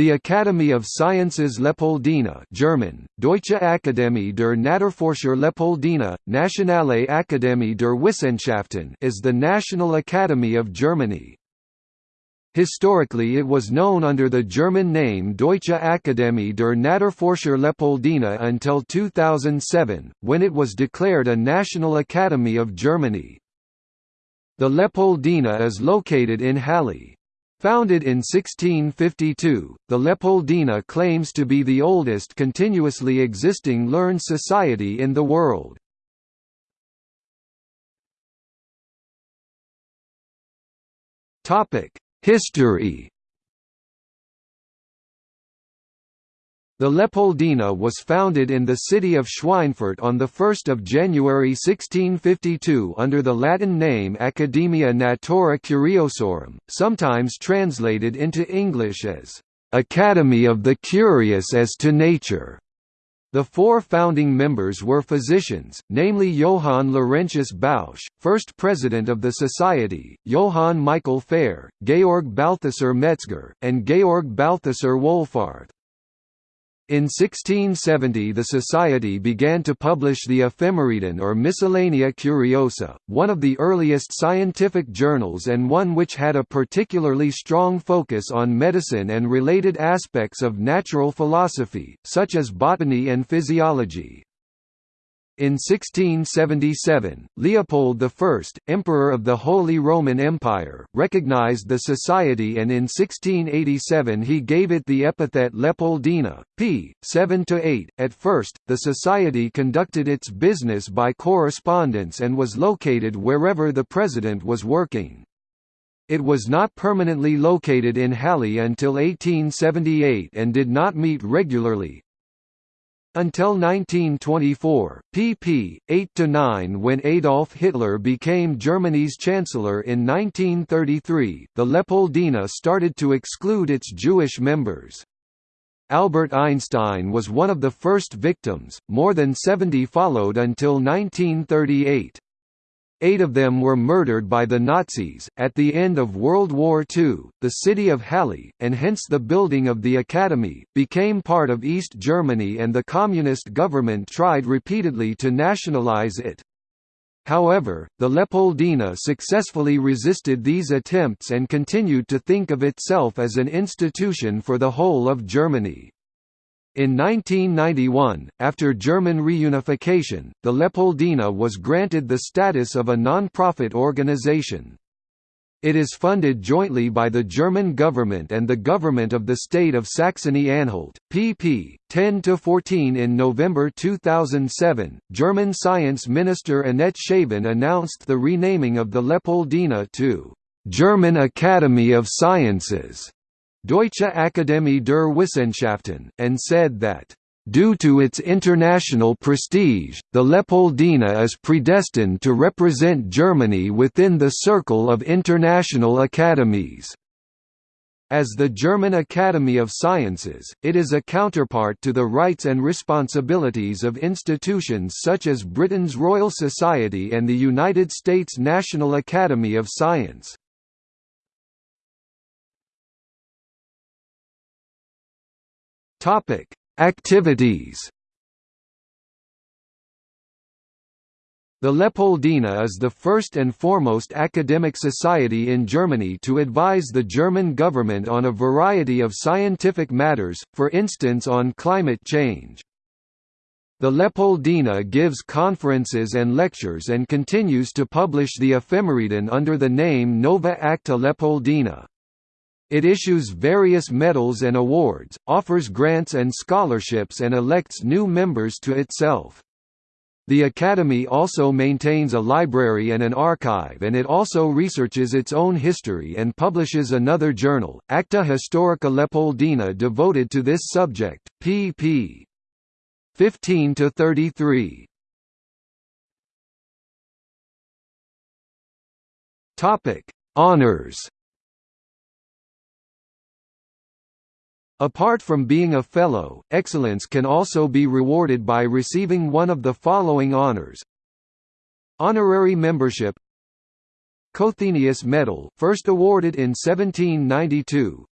The Academy of Sciences Leopoldina German, Deutsche Akademie der Naturforscher Leopoldina, Nationale Akademie der Wissenschaften is the National Academy of Germany. Historically it was known under the German name Deutsche Akademie der Naturforscher Leopoldina until 2007, when it was declared a National Academy of Germany. The Leopoldina is located in Halle. Founded in 1652, the Leopoldina claims to be the oldest continuously existing learned society in the world. History The Leopoldina was founded in the city of Schweinfurt on 1 January 1652 under the Latin name Academia Naturae Curiosorum, sometimes translated into English as, "...academy of the curious as to nature." The four founding members were physicians, namely Johann Laurentius Bausch, first president of the society, Johann Michael Fehr, Georg Balthasar Metzger, and Georg Balthasar Wohlfarth. In 1670 the Society began to publish the Ephemeridon or Miscellanea Curiosa, one of the earliest scientific journals and one which had a particularly strong focus on medicine and related aspects of natural philosophy, such as botany and physiology. In 1677, Leopold I, Emperor of the Holy Roman Empire, recognized the society and in 1687 he gave it the epithet Leopoldina, p. 7–8. At first, the society conducted its business by correspondence and was located wherever the president was working. It was not permanently located in Halle until 1878 and did not meet regularly, until 1924, pp. 8–9 when Adolf Hitler became Germany's chancellor in 1933, the Leopoldina started to exclude its Jewish members. Albert Einstein was one of the first victims, more than 70 followed until 1938. Eight of them were murdered by the Nazis. At the end of World War II, the city of Halle, and hence the building of the Academy, became part of East Germany and the Communist government tried repeatedly to nationalize it. However, the Leopoldina successfully resisted these attempts and continued to think of itself as an institution for the whole of Germany. In 1991, after German reunification, the Leopoldina was granted the status of a non-profit organization. It is funded jointly by the German government and the government of the state of Saxony-Anhalt. pp. 10 to 14 In November 2007, German science minister Annette Schavan announced the renaming of the Leopoldina to «German Academy of Sciences» Deutsche Akademie der Wissenschaften, and said that, "...due to its international prestige, the Leopoldina is predestined to represent Germany within the circle of international academies." As the German Academy of Sciences, it is a counterpart to the rights and responsibilities of institutions such as Britain's Royal Society and the United States National Academy of Science. Topic: Activities. The Leopoldina is the first and foremost academic society in Germany to advise the German government on a variety of scientific matters, for instance on climate change. The Leopoldina gives conferences and lectures and continues to publish the Ephemeridon under the name Nova Acta Leopoldina. It issues various medals and awards, offers grants and scholarships and elects new members to itself. The Academy also maintains a library and an archive and it also researches its own history and publishes another journal, Acta Historica Leopoldina devoted to this subject, pp. 15–33. Honours Apart from being a Fellow, excellence can also be rewarded by receiving one of the following honors. Honorary membership. Cothenius Medal first awarded in 1792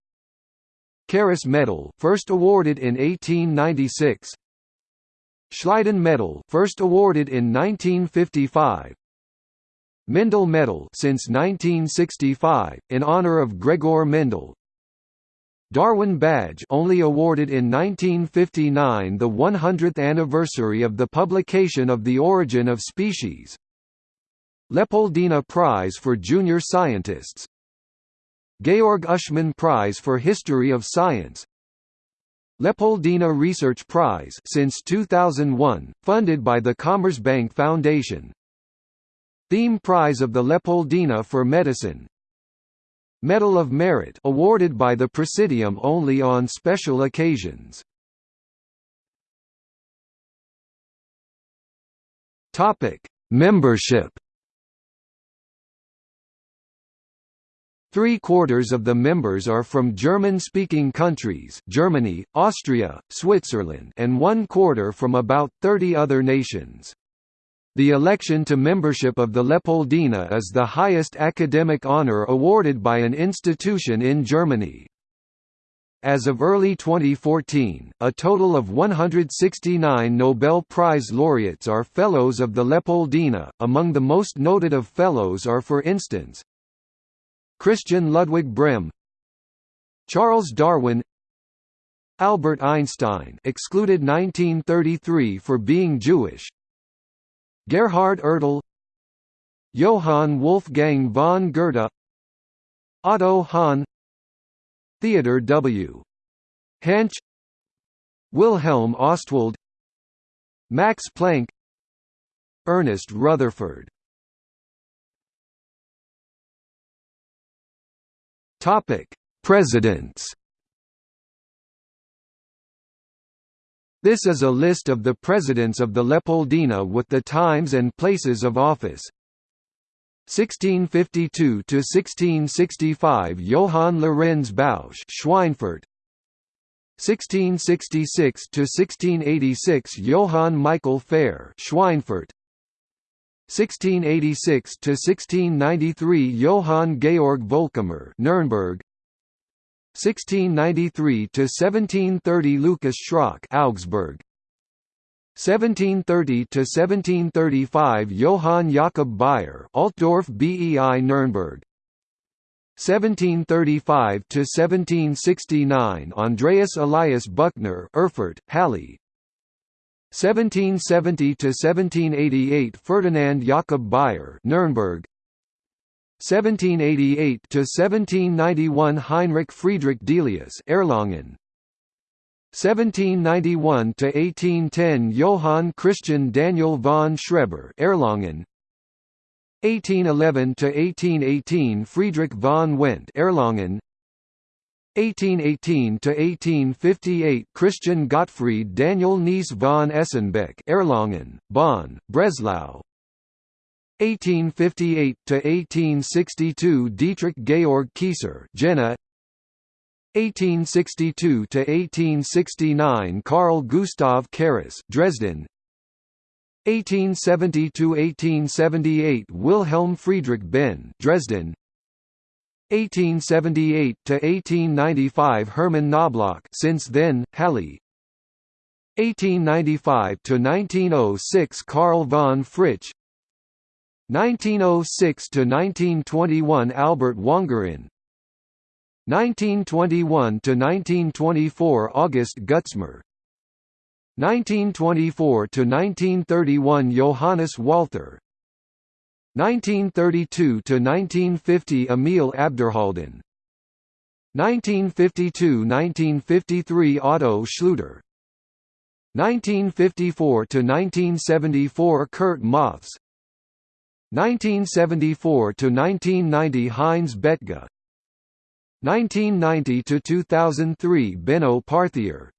Carus Medal first awarded in 1896 Schleiden Medal first awarded in 1955 Mendel Medal since 1965 in honor of Gregor Mendel Darwin Badge only awarded in 1959 the 100th anniversary of the publication of The Origin of Species. Leopoldina Prize for Junior Scientists. Georg Uschmann Prize for History of Science. Leopoldina Research Prize since 2001, funded by the Commerzbank Foundation. Thieme Prize of the Leopoldina for Medicine Medal of Merit awarded by the Presidium only on special occasions. Topic: Membership. Three-quarters of the members are from German-speaking countries Germany, Austria, Switzerland and one-quarter from about 30 other nations. The election to membership of the Leopoldina is the highest academic honor awarded by an institution in Germany. As of early 2014, a total of 169 Nobel Prize laureates are Fellows of the Leopoldina. Among the most noted of Fellows are for instance Christian Ludwig Brehm, Charles Darwin, Albert Einstein excluded 1933 for being Jewish, Gerhard Ertl Johann Wolfgang von Goethe Otto Hahn Theodor W. Hänsch Wilhelm Ostwald Max Planck Ernest Rutherford Topic: Presidents This is a list of the presidents of the Leopoldina with the times and places of office. 1652 to 1665 Johann Lorenz Bausch Schweinfurt. 1666 to 1686 Johann Michael Fehr Schweinfurt. 1686 to 1693 Johann Georg Volkamer Nuremberg 1693 to 1730 Lucas Schrock Augsburg. 1730 to 1735 Johann Jakob Bayer Altdorf BEI Nuremberg 1735 to 1769 Andreas Elias Büchner Erfurt Halle. 1770 to 1788 Ferdinand Jakob Bayer Nuremberg 1788 to 1791 Heinrich Friedrich Delius Erlangen. 1791 to 1810 Johann Christian Daniel von Schreber Erlangen. 1811 to 1818 Friedrich von Wendt Erlangen. 1818 to 1858 Christian Gottfried Daniel Nees von Esenbeck Erlangen Bonn Breslau 1858 to 1862 Dietrich Georg Kieser Jena. 1862 to 1869 Carl Gustav Carus Dresden. 1870 to 1878 Wilhelm Friedrich Behn Dresden. 1878 to 1895 Hermann Knoblauch since then Halle. 1895 to 1906 Karl von Fritsch 1906 to 1921 Albert Wangerin 1921 to 1924 August Gutzmer. 1924 to 1931 Johannes Walther. 1932 to 1950 Emil Abderhalden. 1952–1953 Otto Schluter 1954 to 1974 Kurt Mothes 1974 to 1990 Heinz Bethge 1990 to 2003 Benno Parthier.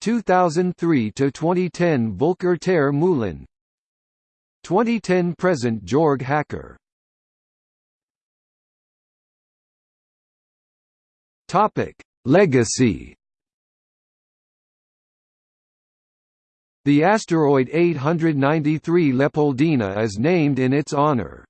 2003 to 2010 Volker ter Meulen 2010 present Jorg Hacker. Topic Legacy The asteroid 893 Leopoldina is named in its honor.